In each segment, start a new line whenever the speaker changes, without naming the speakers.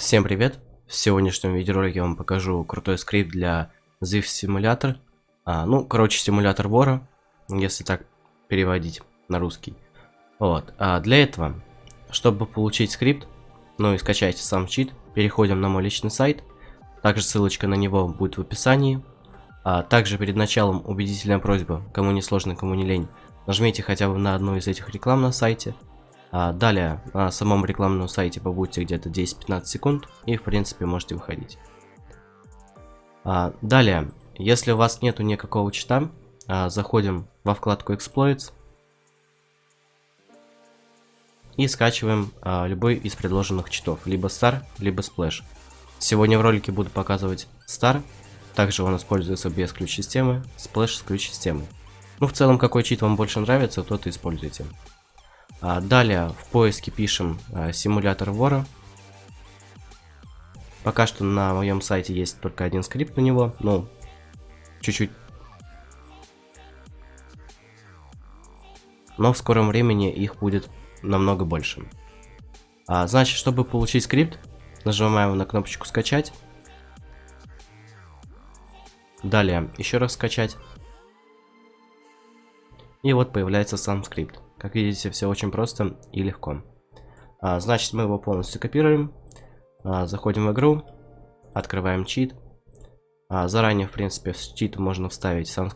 Всем привет! В сегодняшнем видеоролике я вам покажу крутой скрипт для ZIF Simulator. А, ну, короче, симулятор вора, если так переводить на русский. Вот. А для этого, чтобы получить скрипт, ну и скачать сам чит, переходим на мой личный сайт. Также ссылочка на него будет в описании. А также перед началом убедительная просьба, кому не сложно, кому не лень, нажмите хотя бы на одну из этих реклам на сайте. А далее на самом рекламном сайте побудьте где-то 10-15 секунд и в принципе можете выходить. А, далее, если у вас нету никакого чита, а, заходим во вкладку Exploits и скачиваем любой из предложенных читов, либо Star, либо Splash. Сегодня в ролике буду показывать Star, также он используется без ключ-системы, Splash с ключ-системой. Ну, в целом, какой чит вам больше нравится, тот и используйте. А, далее в поиске пишем а, симулятор вора. Пока что на моем сайте есть только один скрипт на него, ну, чуть-чуть. Но в скором времени их будет намного больше. А, значит, чтобы получить скрипт, нажимаем на кнопочку скачать. Далее еще раз скачать. И вот появляется сам скрипт. Как видите, все очень просто и легко. А, значит, мы его полностью копируем. А, заходим в игру. Открываем чит. А, заранее, в принципе, в чит можно вставить сам.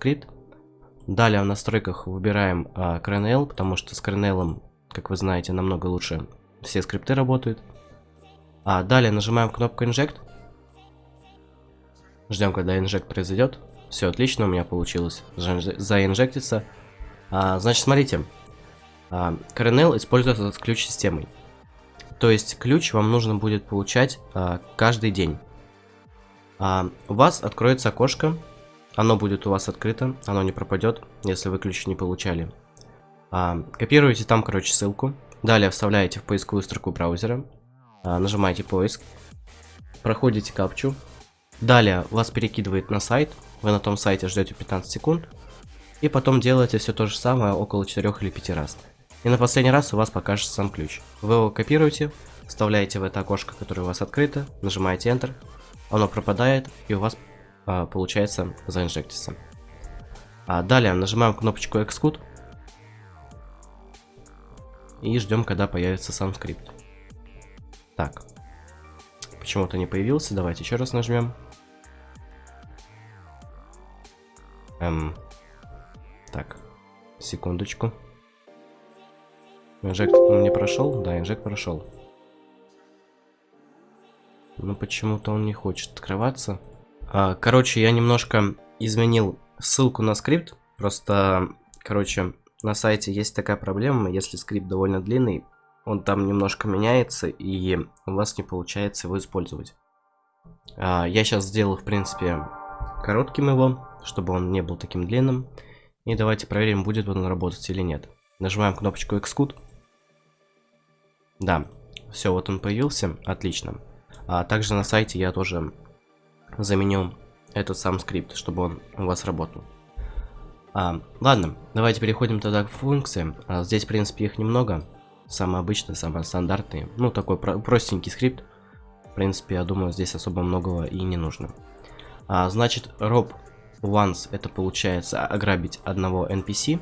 Далее в настройках выбираем а, CRNL, потому что с CRNL, как вы знаете, намного лучше все скрипты работают. А далее нажимаем кнопку Inject. Ждем, когда инжект произойдет. Все отлично, у меня получилось заинжектиться. А, значит, смотрите, Kernel используется с ключ-системой. То есть ключ вам нужно будет получать а, каждый день. А, у вас откроется окошко, оно будет у вас открыто, оно не пропадет, если вы ключ не получали. А, копируете там, короче, ссылку. Далее вставляете в поисковую строку браузера, а, нажимаете поиск, проходите капчу. Далее вас перекидывает на сайт, вы на том сайте ждете 15 секунд, и потом делаете все то же самое около 4 или 5 раз. И на последний раз у вас покажется сам ключ. Вы его копируете, вставляете в это окошко, которое у вас открыто, нажимаете Enter, оно пропадает, и у вас а, получается заинжектиться. А далее нажимаем кнопочку Execute и ждем, когда появится сам скрипт. Так, почему-то не появился, давайте еще раз нажмем. Эм, так, секундочку. Инжект не прошел? Да, инжект прошел. Но почему-то он не хочет открываться. А, короче, я немножко изменил ссылку на скрипт. Просто, короче, на сайте есть такая проблема, если скрипт довольно длинный, он там немножко меняется, и у вас не получается его использовать. А, я сейчас сделал, в принципе, коротким его, чтобы он не был таким длинным. И давайте проверим, будет он работать или нет. Нажимаем кнопочку Xcode. Да, все, вот он появился, отлично. А также на сайте я тоже заменю этот сам скрипт, чтобы он у вас работал. А, ладно, давайте переходим тогда к функциям. А, здесь, в принципе, их немного. Самые обычные, самые стандартные. Ну, такой про простенький скрипт. В принципе, я думаю, здесь особо многого и не нужно. А, значит, rob once это получается ограбить одного NPC.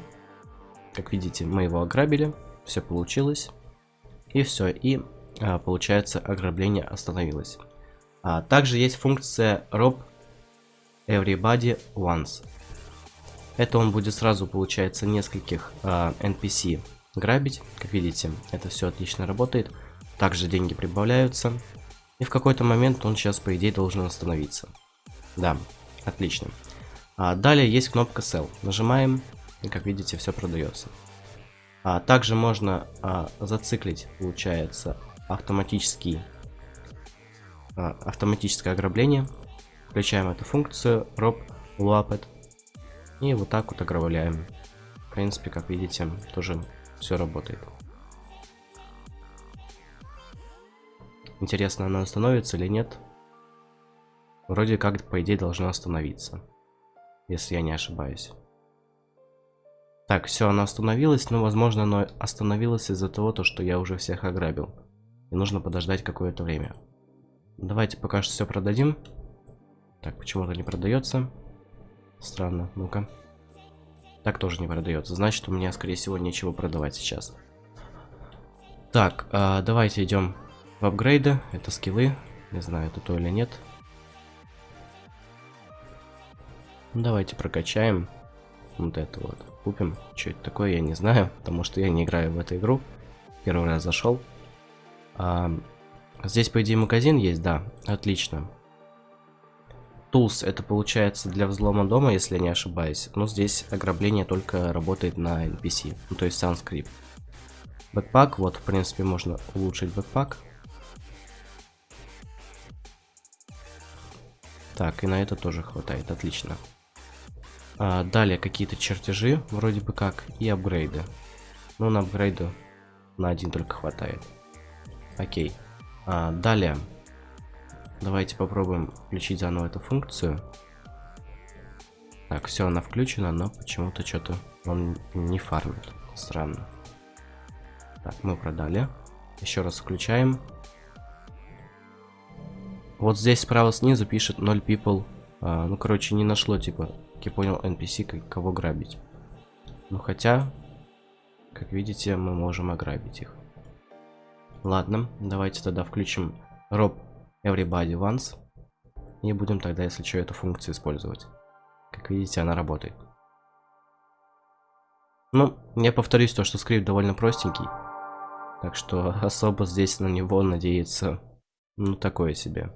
Как видите, мы его ограбили. Все получилось. И все, и а, получается ограбление остановилось. А, также есть функция rob everybody once. Это он будет сразу, получается, нескольких а, NPC грабить. Как видите, это все отлично работает. Также деньги прибавляются. И в какой-то момент он сейчас, по идее, должен остановиться. Да, отлично. А, далее есть кнопка Sell. Нажимаем, и как видите, все продается. А, также можно а, зациклить, получается, автоматический, а, автоматическое ограбление. Включаем эту функцию rob loaped и вот так вот ограбляем. В принципе, как видите, тоже все работает. Интересно, она остановится или нет? Вроде как, по идее, должна остановиться. Если я не ошибаюсь. Так, все, она остановилась, но, возможно, она остановилась из-за того, то, что я уже всех ограбил. И нужно подождать какое-то время. давайте пока что все продадим. Так, почему-то не продается. Странно, ну-ка. Так тоже не продается. Значит, у меня, скорее всего, нечего продавать сейчас. Так, э, давайте идем в апгрейды. Это скиллы. Не знаю, это то или нет. Давайте прокачаем вот это вот. Купим. Что это такое, я не знаю, потому что я не играю в эту игру. Первый раз зашел. А, здесь, по идее, магазин есть, да. Отлично. Tools это получается для взлома дома, если я не ошибаюсь. Но здесь ограбление только работает на NPC, ну то есть сам. Бэкпак, вот в принципе можно улучшить бэкпак. Так, и на это тоже хватает, отлично. А, далее какие-то чертежи, вроде бы как, и апгрейды. Ну, на апгрейды на один только хватает. Окей. А, далее Давайте попробуем включить заново эту функцию. Так, все, она включена, но почему-то что-то он не фармит. Странно. Так, мы продали. Еще раз включаем. Вот здесь справа снизу пишет 0 people. А, ну, короче, не нашло, типа, я понял, NPC, кого грабить. Ну, хотя, как видите, мы можем ограбить их. Ладно, давайте тогда включим Rob everybody once. И будем тогда, если что, эту функцию использовать. Как видите, она работает. Ну, я повторюсь то, что скрипт довольно простенький. Так что особо здесь на него надеяться, ну, такое себе.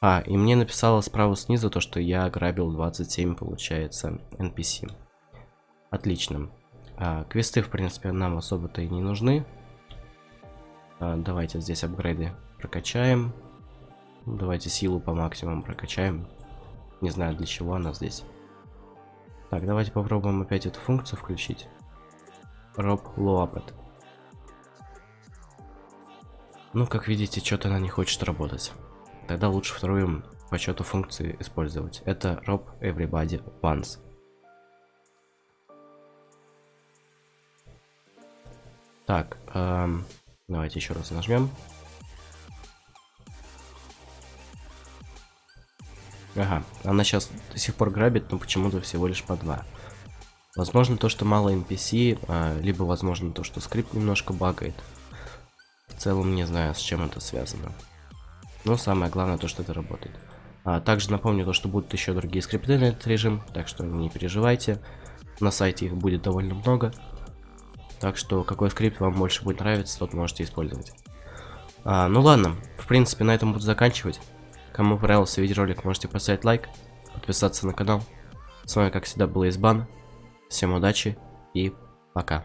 А, и мне написало справа снизу то, что я ограбил 27, получается, NPC. Отлично. А, квесты, в принципе, нам особо-то и не нужны. А, давайте здесь апгрейды прокачаем. Давайте силу по максимуму прокачаем. Не знаю, для чего она здесь. Так, давайте попробуем опять эту функцию включить. Rob Loapet. Ну, как видите, что-то она не хочет работать. Тогда лучше вторую по счету функции использовать. Это Rob Everybody Once. Так, эм, давайте еще раз нажмем. Ага, она сейчас до сих пор грабит, но почему-то всего лишь по два. Возможно то, что мало NPC, а, либо возможно то, что скрипт немножко багает. В целом не знаю, с чем это связано. Но самое главное то, что это работает. А, также напомню то, что будут еще другие скрипты на этот режим, так что не переживайте. На сайте их будет довольно много. Так что какой скрипт вам больше будет нравиться, тот можете использовать. А, ну ладно, в принципе на этом буду заканчивать. Кому понравился видеоролик, можете поставить лайк, подписаться на канал. С вами, как всегда, был Избан. Всем удачи и пока.